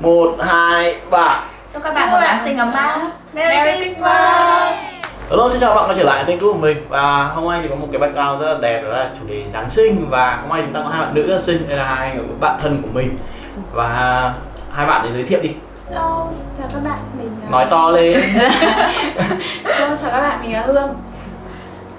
một hai ba. Chúc các bạn một Giáng sinh ấm áp. Merry Christmas. Hello, xin chào các bạn quay trở lại kênh của mình. Và hôm nay thì có một cái background rất là đẹp đó là chủ đề Giáng sinh. Và hôm nay chúng ta có hai bạn nữ rất là xinh Đây là hai bạn thân của mình. Và hai bạn để giới thiệu đi. Hello, chào các bạn, mình là- Nói to lên. Hello, chào các bạn, mình là Hương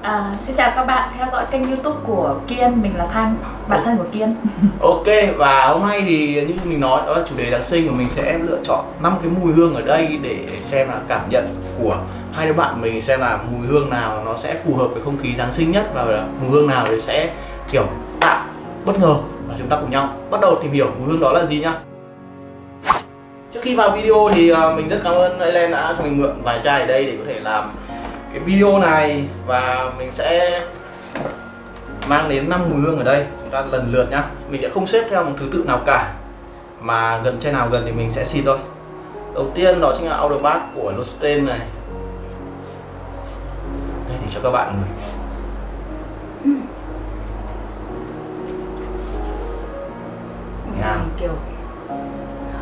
à, Xin chào các bạn theo dõi kênh youtube của Kiên Mình là Thanh, bạn thân của Kiên. Ok, và hôm nay thì như mình nói đó là chủ đề Giáng sinh của mình sẽ lựa chọn 5 cái mùi hương ở đây Để xem là cảm nhận của hai đứa bạn mình Xem là mùi hương nào nó sẽ phù hợp với không khí Giáng sinh nhất Và là mùi hương nào thì sẽ kiểu tạo bất ngờ Và chúng ta cùng nhau. Bắt đầu tìm hiểu mùi hương đó là gì nhá. Trước khi vào video thì à, mình rất cảm ơn Ellen đã cho mình mượn vài chai ở đây để có thể làm cái video này và mình sẽ mang đến 5 mùi hương ở đây. Chúng ta lần lượt nhá. Mình sẽ không xếp theo một thứ tự nào cả mà gần chai nào gần thì mình sẽ xịt thôi. Đầu tiên đó chính là Outer Bath của Losten này. Đây để cho các bạn ngửi. Kiểu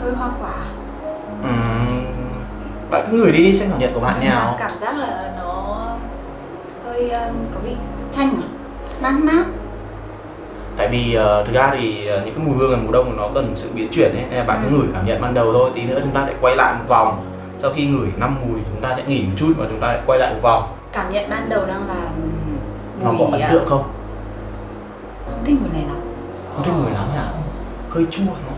hơi hoa quả. Ừm, bạn cứ ngửi đi xem cảm nhận của bạn mà nào Cảm giác là nó um, có vị chanh à? Mát mát. Tại vì ờ, thực ra thì ờ, những cái mùi hương ở mùa đông nó cần sự biến chuyển ấy nên là bạn cứ Ừ. ngửi cảm nhận ban đầu thôi. Tí nữa chúng ta sẽ quay lại một vòng. Sau khi ngửi năm mùi chúng ta sẽ nghỉ một chút và chúng ta lại quay lại một vòng. Cảm nhận ban đầu đang là nó có ấn à, tượng không? Không thích mùi này lắm. Không thích mùi lắm nhỉ? Hơi chua nó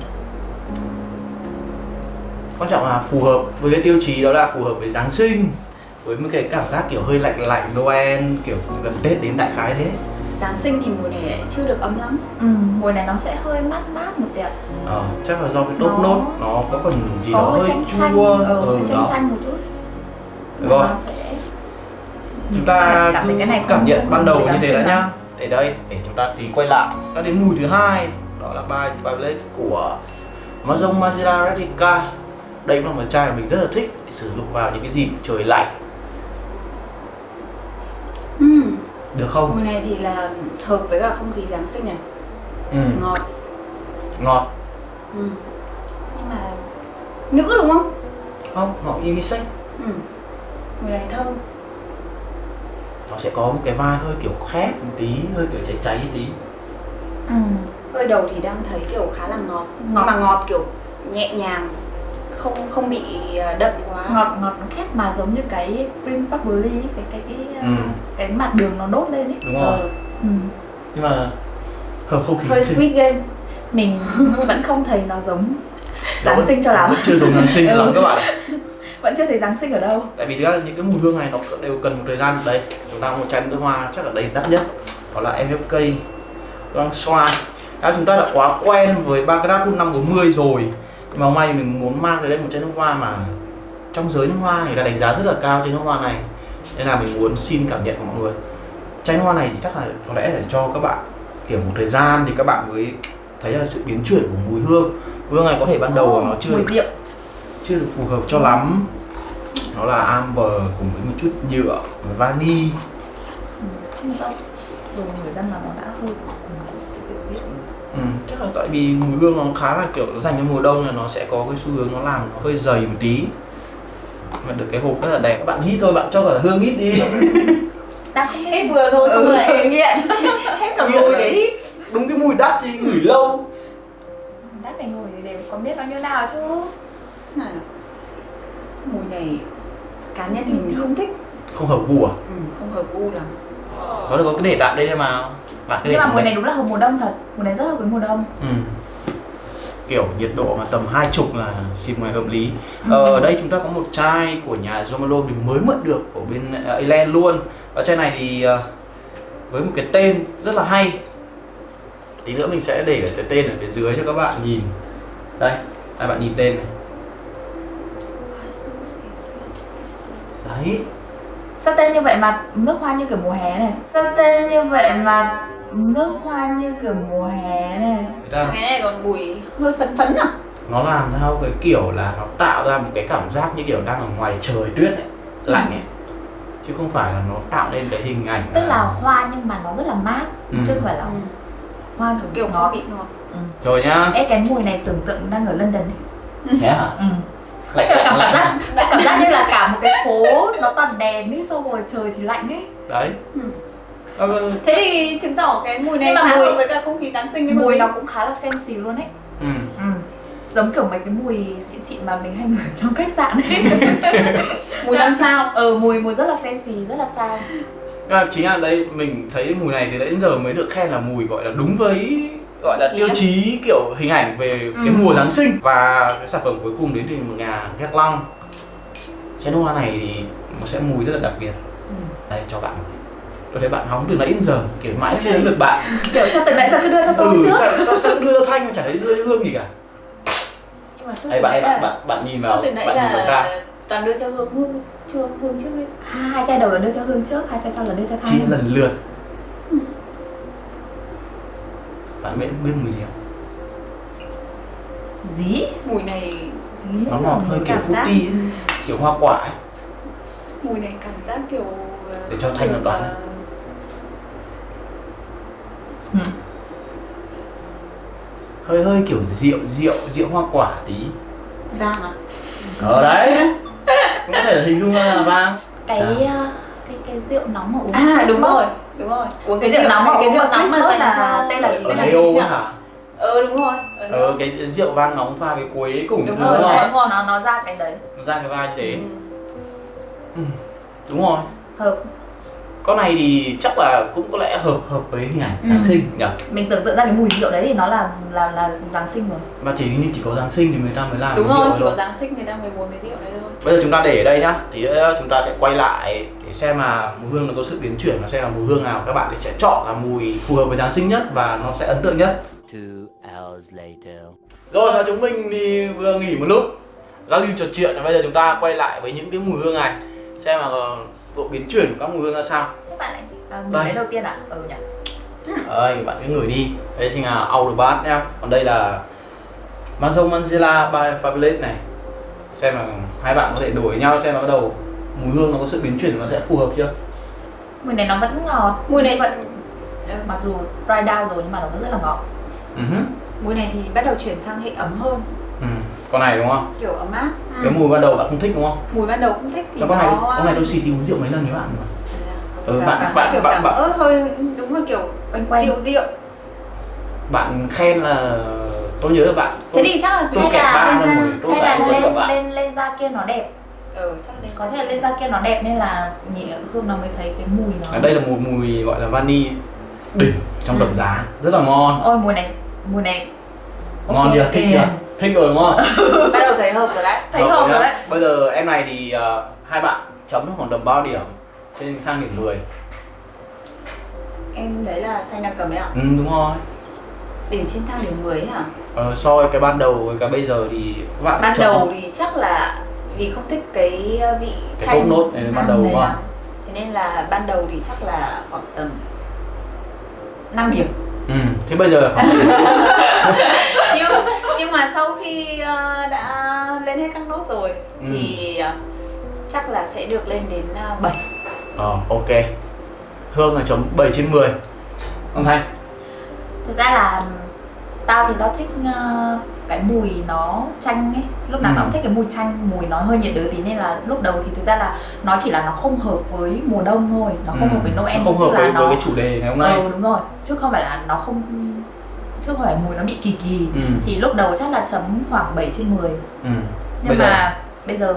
quan trọng là phù hợp với cái tiêu chí đó là phù hợp với giáng sinh với một cái cảm giác kiểu hơi lạnh lạnh noel kiểu gần tết đến đại khái thế. Giáng sinh thì mùi này lại chưa được ấm lắm. Ừ, Mùi này nó sẽ hơi mát mát một tí ạ. Ờ, chắc là do cái đốt Nó- nốt nó có phần gì Có đó hơi chanh chanh, chua ừ, ừ, hơi chanh đó. chanh một chút. Rồi. Sẽ... chúng ta cảm cái này cảm nhận ban đầu như thế đã nhá. để đây để chúng ta thì quay lại. Đã đến mùi thứ hai đó là by Violet của Amazon Mazira Replica đây cũng là một chai mà mình rất là thích để sử dụng vào những cái dịp trời lạnh được không Mùi này thì là hợp với cả không khí Giáng sinh này ừ. Ngọt ngọt ừ. Nhưng mà nữ đúng không? không ngọt unisex Ừ. Mùi này thơm nó sẽ có một cái vai hơi kiểu khét một tí hơi kiểu cháy cháy một tí ừ. Hơi đầu thì đang thấy kiểu khá là ngọt, Ngọt. Nhưng mà ngọt kiểu nhẹ nhàng Không không bị à, đậm quá. Ngọt ngọt nó khét mà giống như cái cream bubbly cái cái cái Ừ. cái mặt đường nó đốt lên ấy. Đúng rồi. Ừ. nhưng mà hợp không khí Hơi sweet game. Mình vẫn không thấy nó giống Giáng sinh cho lắm. vẫn chưa giống giáng sinh Ừ. lắm các bạn. Vẫn chưa thấy Giáng sinh ở đâu. Tại vì thực ra những cái mùi hương này nó đều cần một thời gian đây. Chúng ta một chai nước hoa chắc là đây đắt nhất. Đó là MFK đang xoa đã chúng ta đã quá quen với Baccarat năm 40 rồi nhưng mà hôm nay mình muốn mang tới đây một chai nước hoa mà trong giới nước hoa người ta đánh giá rất là cao trên nước hoa này. Nên là mình muốn xin cảm nhận của mọi người. Chai nước hoa này thì chắc là có lẽ để cho các bạn kiểu một thời gian thì các bạn mới thấy là sự biến chuyển của mùi hương. Hương này có thể ban đầu nó chưa Mùi được rượu. chưa được phù hợp cho lắm. Nó là amber cùng với một chút nhựa và vani. Ừ. Không Đồ người dân là nó đã hơi chắc là tại vì mùi hương nó khá là kiểu dành cho mùa đông là nó sẽ có cái xu hướng nó làm nó hơi dày một tí. Mà được cái hộp rất là đẹp. Các bạn hít thôi bạn cho cả hương hít đi. Không Hết vừa thôi Ừ. lại nghiện. Hết cả mùi đấy. Hít đúng cái mùi đắt thì ngửi lâu. Đã phải ngồi thì đều có biết bao nhiêu nào chứ. Này Mùi này cá nhân mình không thích. Không hợp gu à? Ừ, Không hợp gu lắm. Nó có cái để tạm đây mà bạn cứ để Nhưng mà đây. này đúng là hợp mùa đông thật. Mùi này rất hợp với mùa đông. Ừ. kiểu nhiệt độ mà tầm hai chục là xịt ngoài hợp lý. Ờ, ở đây chúng ta có một chai của nhà Zomalo thì mới mượn được của bên uh, Elen luôn. Và chai này thì ờ, với một cái tên rất là hay. Tí nữa mình sẽ để cái tên ở phía dưới cho các bạn nhìn. Đây các bạn nhìn tên này. Đấy. Sao tên như vậy mà nước hoa như kiểu mùa hè này? Sao tên như vậy mà nước hoa như kiểu mùa hè này. Cái này còn mùi hơi phấn phấn à? Nó làm theo cái kiểu là nó tạo ra một cái cảm giác như kiểu đang ở ngoài trời tuyết ấy lạnh ấy. Chứ không phải là nó tạo nên cái hình ảnh Tức là hoa nhưng mà nó rất là mát Ừ. Chứ không phải là ừ. hoa Kiểu ngọt. không bị ngọt. Rồi nhá. Ê cái mùi này tưởng tượng đang ở London này nhé hả ừ. lạnh cảm, lạnh cảm lạnh. giác cảm giác như là cả một cái phố nó toàn đèn đi xong rồi trời thì lạnh ấy. Đấy. Ừ. Ờ, thế thì chứng tỏ cái mùi này Nhưng mà mùi- với cả không khí giáng sinh mùi nó cũng khá là fancy luôn ấy. Ừ. ừ. giống kiểu mấy cái mùi xịn xịn mà mình hay ngửi trong khách sạn ấy. Mùi năm sao? Ừ mùi mùi rất là fancy rất là sang À, chính là đây mình thấy mùi này thì đến giờ mới được khen là mùi gọi là đúng với gọi là tiêu chí kiểu hình ảnh về cái Ừ. mùa Giáng sinh. Và cái sản phẩm cuối cùng đến từ nhà Gác Long. Chén hoa này thì nó sẽ mùi rất là đặc biệt. Ừ. đây cho bạn tôi thấy bạn hóng từ nãy đến giờ kiểu mãi chưa đến lượt bạn. Kiểu sao từ nãy giờ cứ đưa cho tôi ừ trước? sao, sao, sao đưa thanh mà chả thấy đưa hương gì cả. Từ bạn bạn bạn bạn nhìn vào bạn nhìn vào là toàn đưa cho hương hương chưa hương trước đấy. À, hai chai đầu là đưa cho hương trước hai chai sau là đưa cho chia thanh lần lượt. Bạn biết biết mùi gì không? Dí? Mùi này dí nó ngọt hơi kiểu fruity ấy, kiểu hoa quả ấy. mùi này cảm giác kiểu Để cho Thanh làm đoán. Ừ. hơi hơi kiểu rượu rượu rượu hoa quả tí vàng à ở đấy cũng có thể là hình dung ra là vang cái Sao? uh, cái cái rượu nóng mà uống à đúng rồi đúng rồi uống cái rượu nóng mà cái rượu nóng mà dành là cho tên là gì? ở tên là gì hả ờ đúng rồi ờ Neo. cái rượu vang nóng pha với quế cùng Đúng đúng rồi, rồi đấy. nó nó nó ra cái đấy nó ra cái vai như thế Ừ. ừ. đúng rồi hợp con này thì chắc là cũng có lẽ hợp hợp với hình ảnh Ừ. Giáng sinh nhỉ mình tưởng tượng ra cái mùi rượu đấy thì nó là là là giáng sinh rồi. Mà chỉ như chỉ có Giáng sinh thì người ta mới làm đúng rồi chỉ thôi. có giáng sinh người ta mới uống cái rượu đấy thôi. Bây giờ chúng ta để ở đây nhá. Thì chúng ta sẽ quay lại để xem là mùi hương nó có sự biến chuyển và xem là mùi hương nào. Các bạn thì sẽ chọn là mùi phù hợp với Giáng sinh nhất và nó sẽ ấn tượng nhất. Two hours later. rồi và chúng mình thì vừa nghỉ một lúc. Giao lưu trò chuyện. Và bây giờ chúng ta quay lại với những cái mùi hương này. Xem là độ biến chuyển của các mùi hương ra sao? Thế bạn lại à, mùi đấy đầu tiên à? Ừ nhỉ. Đây, bạn cứ ngửi đi. Đây chính là Audiobat nhá. Còn đây là Maison Manzella by Fabulous này. Xem là hai bạn có thể đổi nhau xem là bắt đầu mùi hương nó có sự biến chuyển nó sẽ phù hợp chưa? Mùi này nó vẫn ngọt. Mùi này vẫn mặc dù dry down rồi nhưng mà nó vẫn rất là ngọt. Ừ hứ. mùi này thì bắt đầu chuyển sang hệ ấm hơn. Con này đúng không? Kiểu ấm áp. Ừ. cái mùi ban đầu bạn không thích đúng không? Mùi ban đầu không thích vì Và con này nó con này tôi xịt đi uống rượu mấy lần với bạn mà. Ừ, cảm, bạn- cảm bạn- kiểu bạn- cảm bạn- ớt hơi đúng là kiểu quen quen. rượu rượu. Bạn khen là tôi nhớ là bạn thế thì chắc là tôi hay là ba lên da rồi tôi hay lại là cả lên bạn. lên lên da kia nó đẹp. Ừ chắc đến có thể là lên da kia nó đẹp nên là nhị hương nó mới thấy cái mùi nó ở đây là một mùi gọi là vani đỉnh trong Ừ. đậm giá. Rất là ngon. Ôi mùi này mùi này ngon ok, chưa? Thích chưa thích rồi đúng không? Bắt đầu thấy hợp rồi đấy. Thấy hợp nhá. rồi đấy. Bây giờ em này thì ờ, hai bạn chấm khoảng tầm bao điểm trên thang điểm 10 em đấy là thanh đang cầm đấy ạ. Ừ đúng rồi. Để trên thang điểm 10 ấy hả? Ờ, so với cái ban đầu với cái bây giờ thì các bạn ban chấm đầu thì chắc là vì không thích cái uh, vị cái chanh nốt này ban đầu ạ. không thế nên là ban đầu thì chắc là khoảng tầm 5 điểm. Ừ thế bây giờ là khoảng nhưng hết các nốt rồi Ừ. thì uh, chắc là sẽ được lên đến uh, 7 ờ ok hương là chấm 7 trên 10 ông thanh thực ra là tao thì tao thích ờ, cái mùi nó chanh ấy lúc nào Ừ. tao cũng thích cái mùi chanh mùi nó hơi nhiệt đới tí nên là lúc đầu thì thực ra là nó chỉ là nó không hợp với mùa đông thôi nó không hợp với Noel Ừ. Nó không hợp với, nó với cái chủ đề ngày hôm nay ừ đúng rồi chứ không phải là nó không chứ không phải mùi nó bị kỳ kỳ ừ. thì lúc đầu chắc là chấm khoảng 7 trên 10 ừ. Nhưng bây giờ? mà bây giờ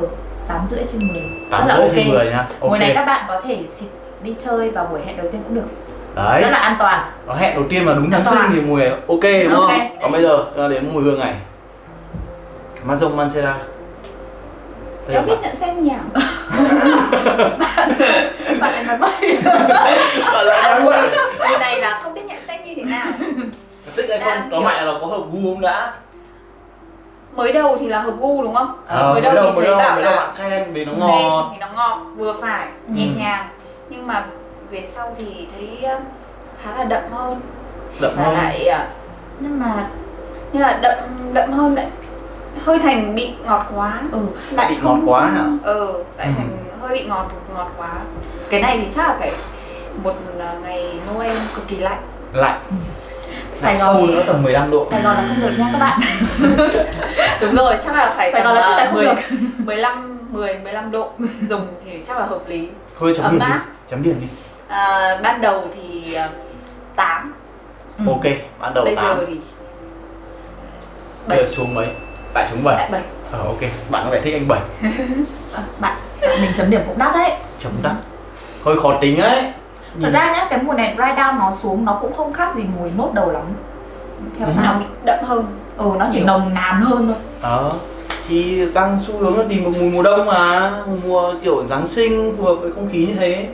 8 rưỡi trên 10 tám rất là rưỡi ok. trên 10 nhá ok. mùi này các bạn có thể xịt đi chơi vào buổi hẹn đầu tiên cũng được. Đấy. Rất là an toàn. Nó hẹn đầu tiên mà đúng Giáng sinh thì mùi này ok đúng không? Ok. Còn bây giờ ra đến mùi hương này. Mazon Mancera là em biết bạn. nhận xem nhỉ? Bạn lại nói bậy. Bạn lại đang mùi quậy. mùi này là không biết nhận xét như thế nào. Tức không? Đang Nó mạnh là nó có hợp gu không đã? Mới đầu thì là hợp gu đúng không? Ờ, mới đầu thì mới thấy đầu, bảo mới đầu là bạn khen vì nó ngọt. thì nó ngọt vừa phải nhẹ Ừ. nhàng. Nhưng mà về sau thì thấy uh, khá là đậm hơn. Đậm và hơn. lại nhưng mà như là đậm đậm hơn lại hơi thành bị ngọt quá. Ừ. Lại Bị ngọt quá hả? ừ lại Ừ. thành hơi bị ngọt ngọt quá. Cái này thì chắc là phải một ngày Noel cực kỳ lạnh. Lạnh Sài sâu Gòn nữa tầm 15 độ. Sài Gòn là không được nha các bạn. Đúng rồi, chắc là phải Sài Gòn là chắc chắn không 10, được. 15, 10, 15 độ. Dùng thì chắc là hợp lý. Thôi chấm Ấm điểm đi chấm điểm đi. À, Ban đầu thì à, 8 Ừ. ok ban đầu Bây 8 giờ thì bây giờ xuống mấy? Tại xuống 7 lại 7 ờ ok. Bạn có vẻ thích anh 7 À, bạn, bạn mình chấm điểm cũng đắt đấy. Chấm đắt. Hơi khó tính ấy Thật ra nhá, cái mùi này dry down nó xuống nó cũng không khác gì mùi nốt đầu lắm. Theo Ừ. Nó bạn bị đậm hơn. Ừ, nó chỉ nồng nàn hơn thôi. Đó thì đang xu hướng là tìm một mùa mùa đông mà. Mùa kiểu giáng sinh phù hợp với không khí như thế.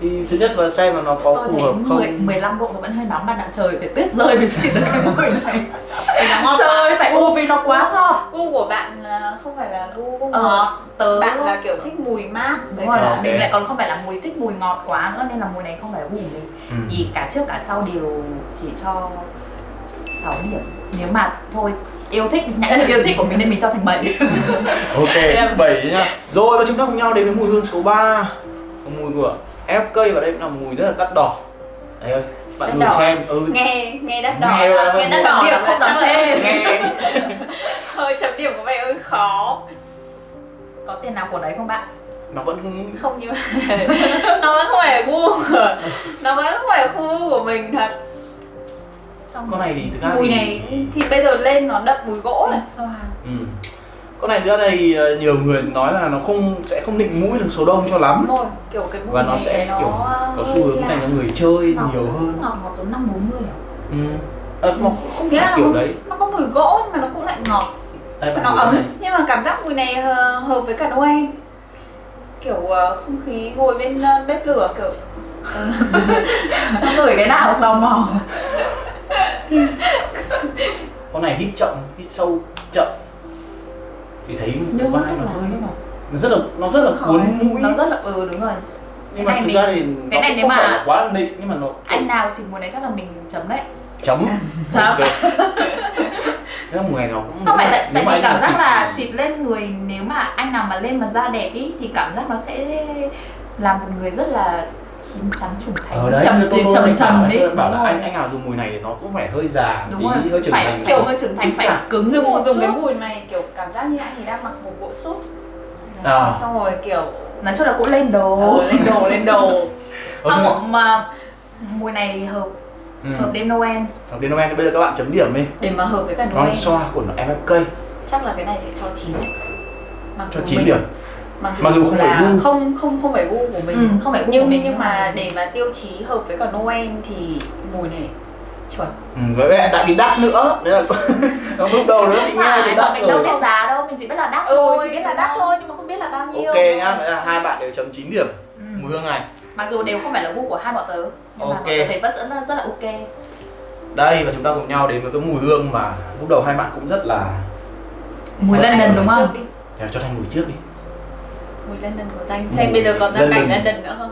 Thì thứ nhất là xem là nó có Tôi phù hợp 10, không 15 độ nó vẫn hơi nóng bạn ạ Trời phải tuyết rơi mới xịt được cái mùi này. Ngon Trời phải u vì nó quá ngọt Gu của bạn à, không phải là gu gu Ờ, tớ Bạn là kiểu thích mùi mát. Đúng rồi, Ờ, ok. mình lại còn không phải là mùi thích mùi ngọt quá nữa Nên là mùi này không phải gu của mình. Ừ. Vì cả trước cả sau đều chỉ cho 6 điểm. Nếu mà thôi yêu thích, nhãn hiệu yêu thích của mình nên mình cho thành 7 ok bảy nhá. Rồi và chúng ta cùng nhau đến với mùi hương số 3 mùi của FK và đây cũng là mùi rất là đắt đỏ. Đấy ơi bạn Đắt thử đỏ. xem. Ừ. Nghe nghe đắt đỏ. Nghe là- nghe đắt đỏ điểm là không dám chê. nghe. Thôi chấm điểm của mày ơi khó Có tiền nào của đấy không bạn? nó vẫn Không như Nó vẫn không phải là gu của- Nó vẫn không phải là khu của mình thật Trong con này thì thực ra Mùi thì- này thì bây giờ lên nó đậm mùi gỗ này xoa ừ. con này nữa đây ờ, nhiều người nói là nó không sẽ không định mũi được số đông cho lắm Đúng rồi, kiểu cái mùi và nó này sẽ nó kiểu có xu hướng dành cho người chơi Ngọt. nhiều hơn Ngọt ngọt giống 540 à? ừ. à, nó không phải là kiểu nó, đấy nó có mùi gỗ nhưng mà nó cũng lại ngọt đây nó ấm này. nhưng mà cảm giác mùi này ờ, hợp với cả Noel. Kiểu ờ, không khí ngồi bên ờ, bếp lửa kiểu. Trong người cái nào tò mò. Con này hít chậm hít sâu chậm. Thì thấy vai nó hơi nó rất là nó rất là cuốn mũi. Nó rất là, ừ đúng rồi. Nhưng cái mà này thực ra thì cái này cũng nếu mà- quá là nịnh nhưng mà nó Anh nào xịt mùi này chắc là mình chấm đấy. Chấm. Chấm. Thế mùa này nó cũng Không phải tại, tại vì cảm nào giác xịt là thì- xịt lên người Nếu mà anh nào mà lên mà da đẹp ý Thì cảm giác nó sẽ làm một người rất là chín chắn trưởng thành. Ở đấy Trầm tôi- tôi- trầm trầm bảo, là anh anh nào dùng mùi này thì nó cũng phải hơi già Đúng tí rồi, hơi trưởng phải thành kiểu hơi trưởng thành phải cứng dùng một dùng cái mùi này kiểu cảm giác như anh ấy đang mặc một bộ sút À. xong rồi kiểu Nói chung là cũng lên đồ. ờ, lên đồ lên đồ. Không, mà mùi này hợp Ừ. hợp đêm Noel. Hợp đến Noel thì bây giờ các bạn chấm điểm đi. Để mà hợp với cả Noel. xoa của nó MFK chắc là cái này sẽ cho 9 đấy mặc cho dù 9 mình- điểm. mặc dù, Mặc dù không phải là gu. không không không phải gu của mình ừ, không phải gu của nhưng mình nhưng mà để mà tiêu chí hợp với cả Noel thì mùi này chuẩn. Ừ, với lại đã bị đắt nữa. Đấy là nó lúc đầu nữa bị nghe phải thì đắt mình đâu biết giá đâu mình chỉ biết là đắt ừ thôi chỉ biết là đắt thôi nhưng mà không biết là bao nhiêu. Ok nhá, vậy là hai bạn đều chấm 9 điểm. Mùi hương này mặc dù đều không phải là gu của hai bọn tớ nhưng mà Ok. bọn tớ thấy vẫn rất là, rất là ok Đây và chúng ta cùng nhau đến với cái mùi hương mà lúc đầu hai bạn cũng rất là mùi London Thanh đúng mùi không. Để cho Thanh mùi trước đi mùi London của Thanh Mùi xem bây giờ còn ra cảnh London. London nữa không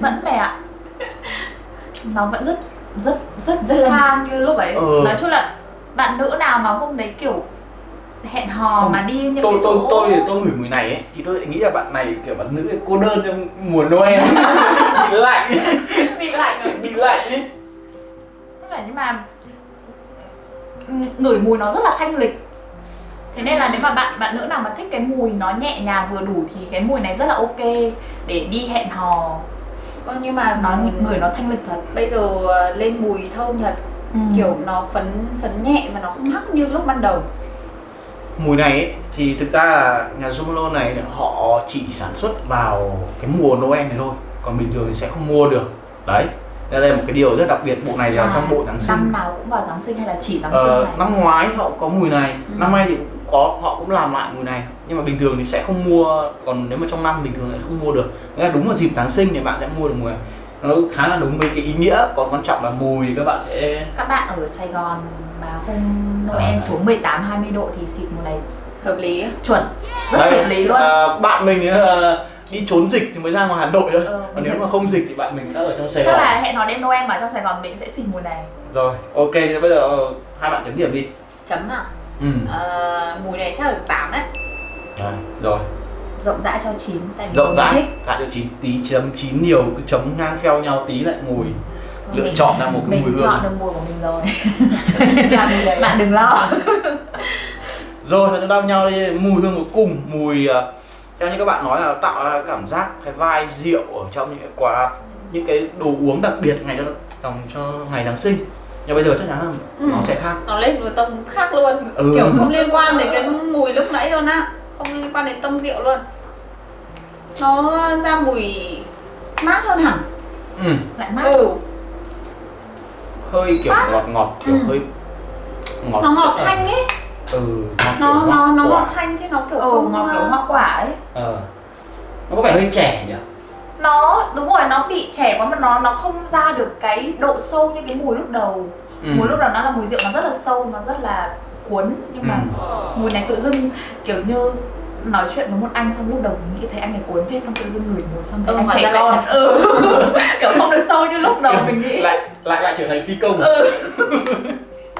vẫn mẹ ạ nó vẫn rất rất rất xa như lúc ấy Ừ. nói chung là bạn nữ nào mà hôm đấy kiểu hẹn hò Không, mà đi những tôi cái tôi chỗ tôi thì tôi ngửi mùi này ấy thì tôi lại nghĩ là bạn này kiểu bạn nữ cô đơn trong mùa Noel. Bị lạnh. Bị lạnh rồi. Bị lạnh ấy. Nhưng mà ừ, ngửi mùi nó rất là thanh lịch. Thế nên là nếu mà bạn bạn nữ nào mà thích cái mùi nó nhẹ nhàng vừa đủ thì cái mùi này rất là ok để đi hẹn hò. Vâng, nhưng mà nó người nó thanh lịch thật. bây giờ ờ, lên mùi thơm thật. Ừ. kiểu nó phấn phấn nhẹ mà nó không hắc như lúc ban đầu mùi này ấy, thì thực ra là nhà Zumalo này họ chỉ sản xuất vào cái mùa Noel này thôi còn bình thường thì sẽ không mua được. Đấy đây là một cái điều rất đặc biệt bộ này là À, trong bộ Giáng sinh. năm nào cũng vào Giáng sinh hay là chỉ Giáng sinh Ờ, này? năm ngoái họ có mùi này Ừ. năm nay thì cũng có họ cũng làm lại mùi này. Nhưng mà bình thường thì sẽ không mua còn nếu mà trong năm bình thường lại không mua được. Nghĩa là đúng vào dịp Giáng sinh thì bạn sẽ mua được mùi này. Nó khá là đúng với cái ý nghĩa còn quan trọng là mùi thì các bạn sẽ các bạn ở Sài Gòn mà hôm Noel À. xuống 18 20 độ thì xịt mùa này hợp lý. Chuẩn. Rất Đây, hợp lý luôn. à, bạn mình ờ, đi trốn dịch thì mới ra ngoài Hà Nội thôi. Ờ, còn nếu mà không dịch thì bạn mình đã ở trong Sài chắc Gòn. là hẹn hò đêm Noel mà trong Sài Gòn mình sẽ xịt mùa này rồi ok bây giờ ờ, hai bạn chấm điểm đi. Chấm à ừ. Ờ, mùi này chắc là được 8 đấy. Rồi, rồi. rộng rãi cho chín tại vì rộng mình rãi. Thích tại cho chín tí chấm chín nhiều cứ chấm ngang theo nhau tí lại mùi lựa Mình- chọn ra một cái mình mùi hương. chọn được mùi của mình rồi. Đấy bạn đừng lo. Rồi và chúng ta nhau đi mùi hương cuối cùng. Mùi ờ, theo như các bạn nói là tạo ra cảm giác cái vai rượu ở trong những cái quà những cái đồ uống đặc biệt ngày cho dòng cho ngày Giáng sinh. Nhưng bây giờ chắc chắn là Ừ. nó sẽ khác. Nó lên một tông khác luôn. Ừ. kiểu không liên quan đến cái mùi lúc nãy luôn á. Không liên quan đến tông rượu luôn. Nó ra mùi mát hơn hẳn. Ừ. lại mát. Ừ hơi kiểu ngọt ngọt kiểu Ừ. hơi ngọt nó ngọt thanh ấy ừ ngọt nó kiểu nó nó quả. ngọt thanh chứ nó kiểu ừ, không ngọt kiểu ờ, hoa quả ấy ờ nó có vẻ hơi trẻ nhỉ nó đúng rồi nó bị trẻ quá mà nó nó không ra được cái độ sâu như cái mùi lúc đầu ừ. mùi lúc đầu nó là mùi rượu nó rất là sâu nó rất là cuốn nhưng mà Ừ. mùi này tự dưng kiểu như nói chuyện với một anh xong lúc đầu mình nghĩ thấy anh ấy cuốn thế xong tự dưng ngửi mùi xong thấy Ừ, anh trẻ ra con. ừ. Kiểu không được sâu như lúc đầu mình nghĩ. Lại lại lại trở thành phi công. Ừ.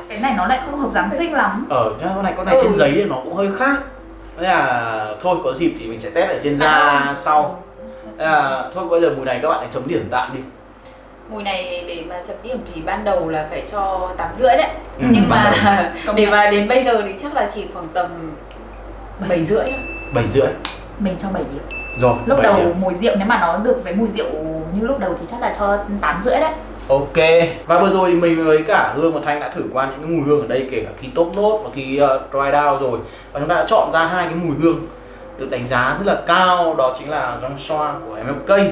cái này nó lại không hợp giáng sinh lắm. Ở cái con này con này Ừ. trên giấy thì nó cũng hơi khác. Thế là thôi có dịp thì mình sẽ test ở trên da À. sau. Thế là thôi bây giờ mùi này các bạn hãy chấm điểm tạm đi. Mùi này để mà chấm điểm thì ban đầu là phải cho tám rưỡi đấy. Ừ, nhưng mà để mà đến bây giờ thì chắc là chỉ khoảng tầm bảy rưỡi. Thôi. bảy rưỡi? Mình cho 7 điểm. Rồi lúc đầu điểm. mùi rượu nếu mà nó được cái mùi rượu như lúc đầu thì chắc là cho 8 rưỡi đấy. Ok. Và vừa rồi thì mình với cả hương và thanh đã thử qua những cái mùi hương ở đây kể cả khi top nốt và khi uh, dry down rồi. Và chúng ta đã chọn ra hai cái mùi hương được đánh giá rất là cao. Đó chính là Grand Xoa của MFK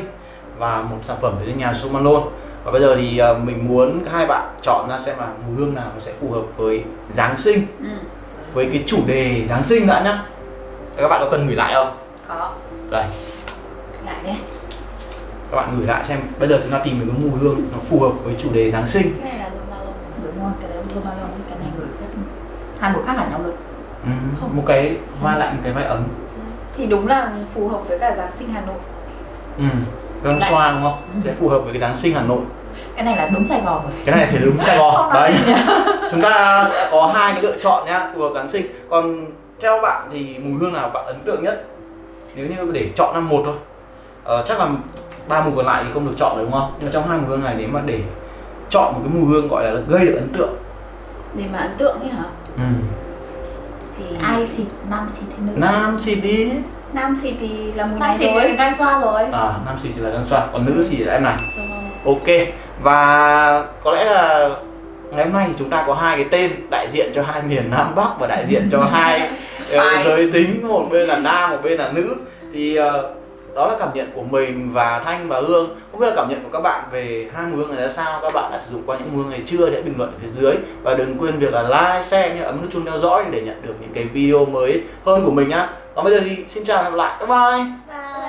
và một sản phẩm đến nhà Somalone và bây giờ thì ờ, mình muốn hai bạn chọn ra xem là mùi hương nào sẽ phù hợp với Giáng sinh. Ừ. với cái chủ đề Giáng sinh đã nhá Thế các bạn có cần gửi lại không? có. Đây, lại nhé. Các bạn gửi lại xem bây giờ chúng ta tìm được cái mùi hương nó phù hợp với chủ đề Giáng sinh. Cái này là dùng malon đúng rồi cái đấy là Zomalon cái này gửi phép. Hai mùi khác hẳn nhau luôn. Ừ, Không. một cái vai lạnh một cái vai ấm. Thì đúng là phù hợp với cả Giáng sinh Hà Nội. Ừ. Lạnh. Xoa đúng không? Ừ. Sẽ phù hợp với cái Giáng sinh Hà Nội. Cái này là đúng Sài Gòn rồi. Cái này thì đúng Sài Gòn. Đấy. chúng ta đã có hai cái lựa chọn nhá phù hợp Giáng sinh. Còn theo bạn thì mùi hương nào bạn ấn tượng nhất? Nếu như để chọn năm một thôi. Ờ, chắc là ba mùi còn lại thì không được chọn đúng không? Nhưng mà trong hai mùi hương này nếu mà để chọn một cái mùi hương gọi là gây được ấn tượng. Để mà ấn tượng ấy hả? Ừ. thì ai xịt nam xịt thì nữ nam xịt đi. Nam xịt thì là mùi nam này xịt rồi. thì gai xoa rồi. À nam xịt chỉ là Giáng xoa còn nữ thì là em này. Rồi. ok và có lẽ là ngày hôm nay thì chúng ta có hai cái tên đại diện cho hai miền Nam Bắc và đại diện cho hai ờ, giới tính một bên là nam một bên là nữ. Thì ờ, đó là cảm nhận của mình và Thanh và Hương. Không biết là cảm nhận của các bạn về hai mùi hương này ra sao? Các bạn đã sử dụng qua những mùi hương này chưa? Hãy bình luận ở phía dưới. Và đừng quên việc là like share như ấn nút chuông theo dõi để nhận được những cái video mới hơn của mình nhá. Còn bây giờ thì xin chào và hẹn gặp lại. Bye bye. Bye.